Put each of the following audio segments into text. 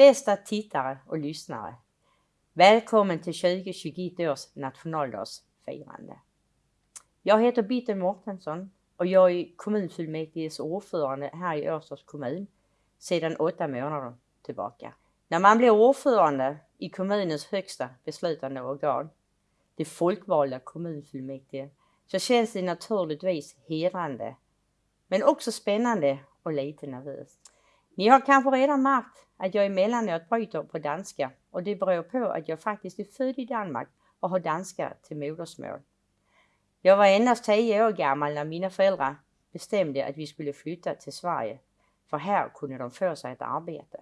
Bästa tittare och lyssnare. Välkommen till 2021 års nationaldagsfirande. Jag heter Bitten Mortensson och jag är kommunfullmäktiges ordförande här i Örstads kommun sedan åtta månader tillbaka. När man blir ordförande i kommunens högsta beslutande organ, det folkvalda kommunfullmäktige, så känns det naturligtvis hedrande, men också spännande och lite nervöst. Ni har kanske redan märkt att jag emellanåt bryter på danska och det beror på att jag faktiskt är född i Danmark och har danska till modersmål. Jag var endast 10 år gammal när mina föräldrar bestämde att vi skulle flytta till Sverige, för här kunde de få sig ett arbete.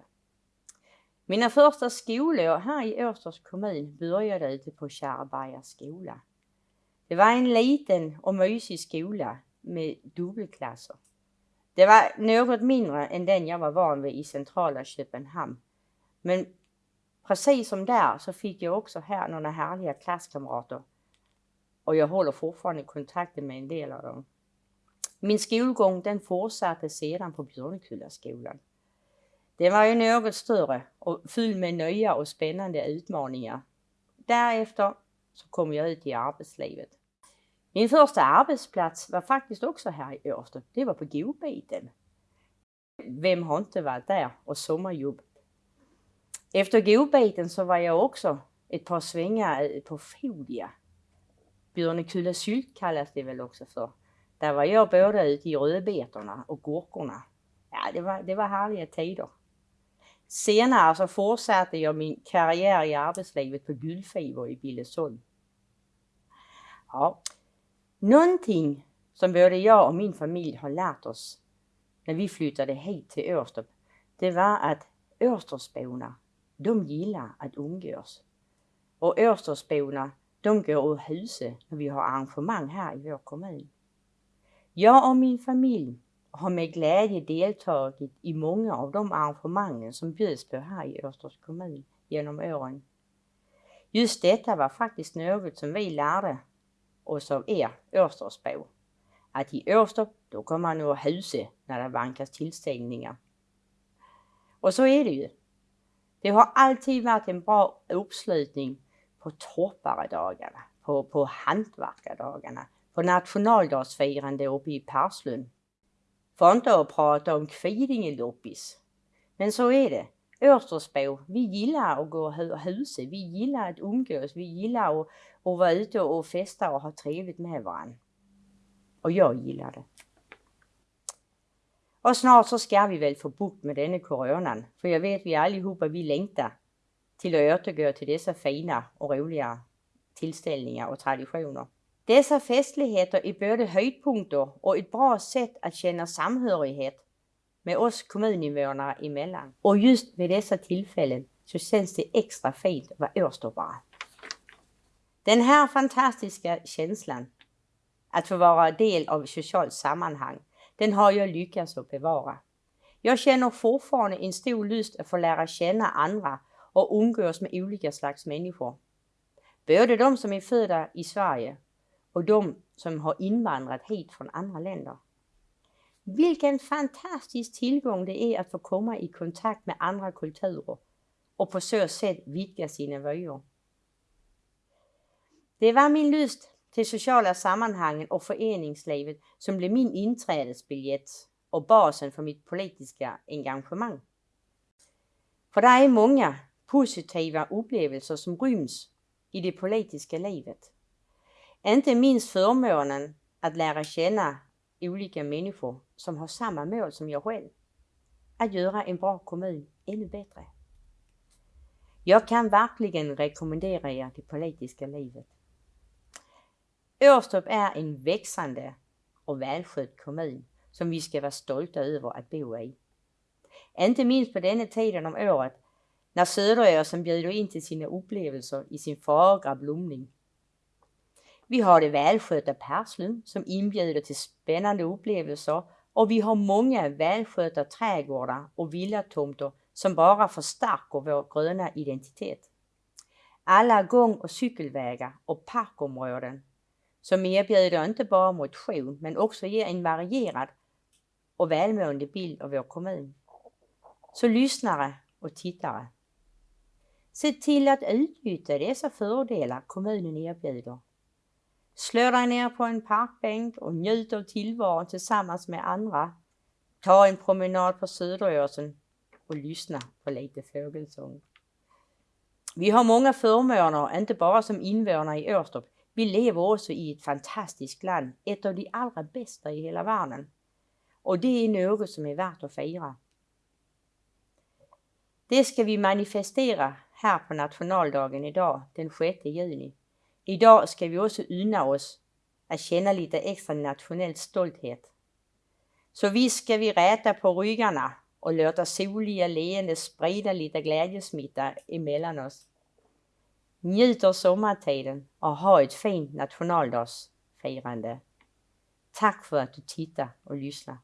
Mina första skolår här i Årstads kommun började ute på Kärrberga skola. Det var en liten och mysig skola med dubbelklasser. Det var något mindre än den jag var van vid i centrala Köpenhamn. Men precis som där så fick jag också här några härliga klasskamrater och jag håller fortfarande kontakten med en del av dem. Min skolgång den fortsatte sedan på Björnekullaskolan. Den var ju något större och fylld med nya och spännande utmaningar. Därefter så kom jag ut i arbetslivet. Min första arbetsplats var faktiskt också här i Årsta. Det var på Godbiten. Vem har inte varit där och sommarjobbat? Efter Godbiten så var jag också ett par svängar på Fodia. Björnekulla sylt kallas det väl också för. Där var jag både ute i rödbetorna och gurkorna. Ja, det var, det var härliga tider. Senare så fortsatte jag min karriär i arbetslivet på Guldfiber i Billesholm. Ja, någonting som både jag och min familj har lärt oss när vi flyttade hit till Årstorp, det var att Årstorpsborna, de gillar att umgås. Och Årstorpsborna, de går ur huset när vi har arrangemang här i vår kommun. Jag och min familj har med glädje deltagit i många av de arrangemangen som bjuds på här i Årstorps kommun genom åren. Just detta var faktiskt något som vi lärde och som er Årstorpsbo, Att i Årstorp, då kommer man ur huset när det vankas tillställningar. Och så är det ju. Det har alltid varit en bra uppslutning på torparedagarna, på, på hantverkardagarna, på nationaldagsfirande uppe i Perslund för inte att prata om Kvidingeloppis. Men så är det. Åstersbo, vi gillar att gå och huset, vi gillar att umgås, vi gillar att, att vara ute och festa och ha trevligt med varandra. Och jag gillar det. Och snart så ska vi väl få bukt med denna coronan, för jag vet vi allihopa vi längtar till att återgå till dessa fina och roliga tillställningar och traditioner. Dessa festligheter är både höjdpunkter och ett bra sätt att känna samhörighet med oss kommuninvånare emellan. Och just vid dessa tillfällen så känns det extra fint att vara årstoppare. Den här fantastiska känslan att få vara del av ett socialt sammanhang, den har jag lyckats att bevara. Jag känner fortfarande en stor lust att få lära känna andra och umgås med olika slags människor. Både de som är födda i Sverige och de som har invandrat hit från andra länder. Vilken fantastisk tillgång det är att få komma i kontakt med andra kulturer och på så sätt vidga sina vyer. Det var min lust till sociala sammanhangen och föreningslivet som blev min inträdesbiljett och basen för mitt politiska engagemang. För det är många positiva upplevelser som ryms i det politiska livet. Inte minst förmånen att lära känna olika människor som har samma mål som jag själv. Att göra en bra kommun ännu bättre. Jag kan verkligen rekommendera er det politiska livet. Årstorp är en växande och välskött kommun som vi ska vara stolta över att bo i. Inte minst på denna tiden om året när Söderåsen bjuder in till sina upplevelser i sin fagra blomning vi har det välskötta Perslund som inbjuder till spännande upplevelser och vi har många välskötta trädgårdar och villatomter som bara förstärker vår gröna identitet. Alla gång och cykelvägar och parkområden som erbjuder inte bara motion men också ger en varierad och välmående bild av vår kommun. Så lyssnare och tittare. Se till att utnyttja dessa fördelar kommunen erbjuder. Slå dig ner på en parkbänk och njut av tillvaron tillsammans med andra. Ta en promenad på Söderåsen och lyssna på lite fågelsång. Vi har många förmåner, inte bara som invånare i Åstorp. Vi lever också i ett fantastiskt land, ett av de allra bästa i hela världen. Och det är något som är värt att fira. Det ska vi manifestera här på nationaldagen idag, den 6 juni. Idag ska vi också unna oss att känna lite extra nationell stolthet. Så visst ska vi räta på ryggarna och låta soliga leende sprida lite glädjesmitta emellan oss. Njut av sommartiden och ha ett fint nationaldagsfirande. Tack för att du tittar och lyssnar.